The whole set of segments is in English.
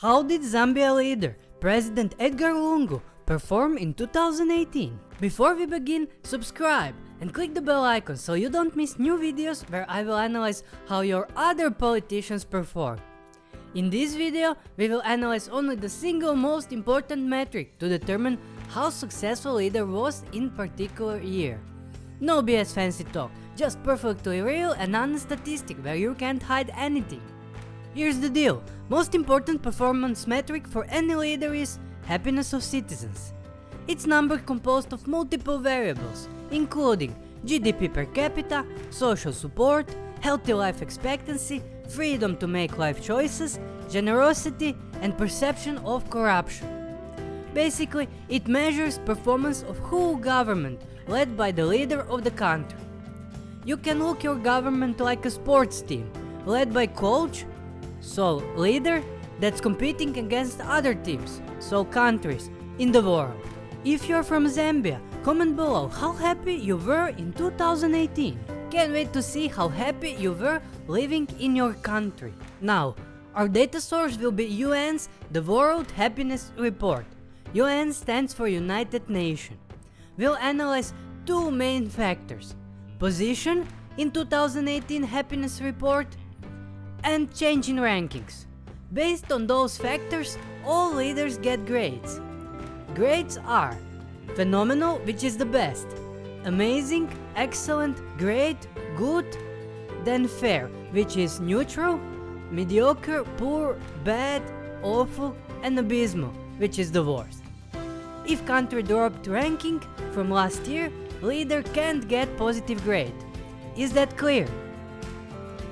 How did Zambia leader, President Edgar Lungu, perform in 2018? Before we begin, subscribe and click the bell icon so you don't miss new videos where I will analyze how your other politicians perform. In this video, we will analyze only the single most important metric to determine how successful leader was in particular year. No BS fancy talk, just perfectly real and honest statistic where you can't hide anything. Here's the deal, most important performance metric for any leader is happiness of citizens. It's number composed of multiple variables, including GDP per capita, social support, healthy life expectancy, freedom to make life choices, generosity and perception of corruption. Basically, it measures performance of whole government led by the leader of the country. You can look your government like a sports team, led by coach, so leader, that's competing against other teams, so countries, in the world. If you're from Zambia, comment below how happy you were in 2018. Can't wait to see how happy you were living in your country. Now, our data source will be UN's The World Happiness Report. UN stands for United Nations. We'll analyze two main factors. Position in 2018 happiness report and change in rankings. Based on those factors, all leaders get grades. Grades are phenomenal, which is the best, amazing, excellent, great, good, then fair, which is neutral, mediocre, poor, bad, awful, and abysmal, which is the worst. If country dropped ranking from last year, leader can't get positive grade. Is that clear?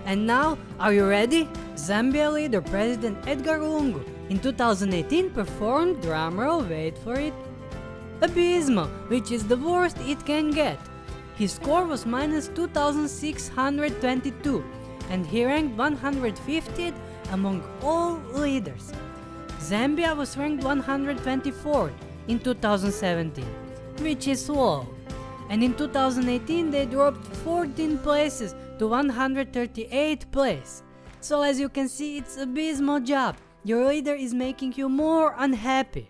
And now, are you ready? Zambia leader President Edgar Lungu in 2018 performed, drumroll, wait for it, abysmal, which is the worst it can get. His score was minus 2622 and he ranked 150th among all leaders. Zambia was ranked 124th in 2017, which is low. And in 2018 they dropped 14 places to 138th place. So as you can see it's abysmal job. Your leader is making you more unhappy.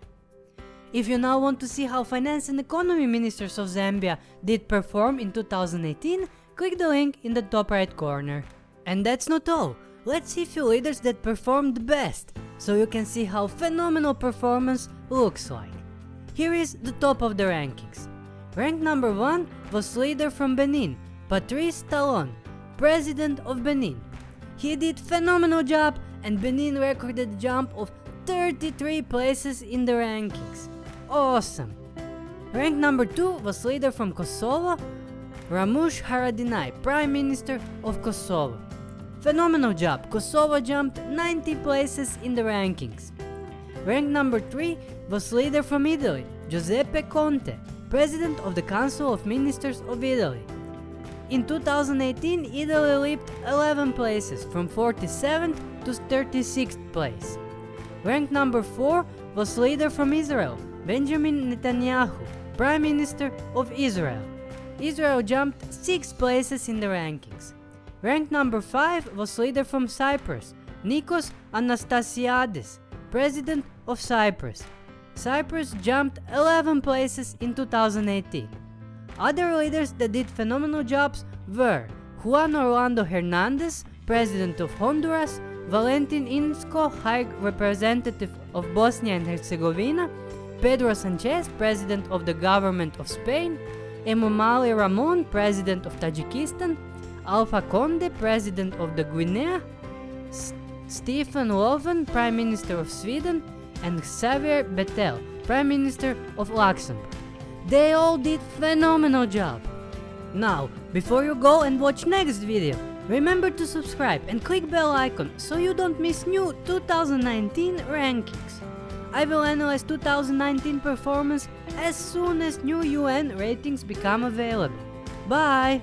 If you now want to see how finance and economy ministers of Zambia did perform in 2018, click the link in the top right corner. And that's not all, let's see few leaders that performed best, so you can see how phenomenal performance looks like. Here is the top of the rankings. Rank number 1 was leader from Benin, Patrice Talon, president of Benin. He did phenomenal job and Benin recorded a jump of 33 places in the rankings. Awesome! Rank number 2 was leader from Kosovo, Ramush Haradinaj, Prime Minister of Kosovo. Phenomenal job, Kosovo jumped 90 places in the rankings. Rank number 3 was leader from Italy, Giuseppe Conte, President of the Council of Ministers of Italy. In 2018, Italy leaped 11 places from 47th to 36th place. Ranked number 4 was leader from Israel, Benjamin Netanyahu, Prime Minister of Israel. Israel jumped 6 places in the rankings. Ranked number 5 was leader from Cyprus, Nikos Anastasiades, President of Cyprus. Cyprus jumped 11 places in 2018. Other leaders that did phenomenal jobs were Juan Orlando Hernandez, President of Honduras, Valentin Inzko, High Representative of Bosnia and Herzegovina, Pedro Sanchez, President of the Government of Spain, Emomali Rahmon, President of Tajikistan, Alpha Conde, President of the Guinea, S Stefan Löfven, Prime Minister of Sweden, and Xavier Bettel, Prime Minister of Luxembourg. They all did phenomenal job. Now, before you go and watch next video, remember to subscribe and click bell icon so you don't miss new 2019 rankings. I will analyze 2019 performance as soon as new UN ratings become available. Bye!